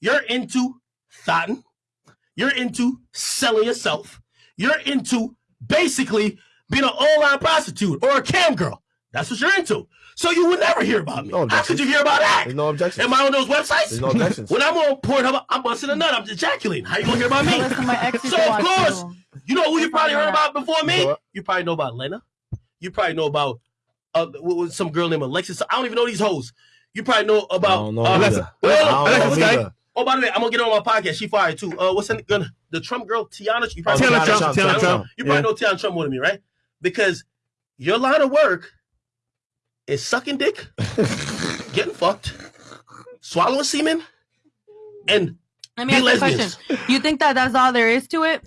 You're into thotting. You're into selling yourself. You're into basically being an online prostitute or a cam girl. That's what you're into. So you would never hear about me. No How could you hear about that? There's no objections. Am I on those websites? There's no objections. when I'm on Pornhub, I'm busting a nut. I'm ejaculating. How you gonna hear about me? Listen, my ex used So to of course, too. you know who you probably heard about before me? You know? You probably know about Lena. You probably know about uh, some girl named Alexis. I don't even know these hoes. You probably know about. I don't know uh, either. Alexa- I don't Alexis know Guy. Either. Oh, by the way, I'm gonna get her on my podcast. She fired too. Uh, what's that gonna the Trump girl, Tiana? You probably Oh, Tiana Tiana Trump, Trump, Tiana Tiana Trump. you probably Yeah. know Tiana Trump more than me, right? Because your line of work is sucking dick, getting fucked, swallowing semen, and Let me Be ask you a question. You think that that's all there is to it?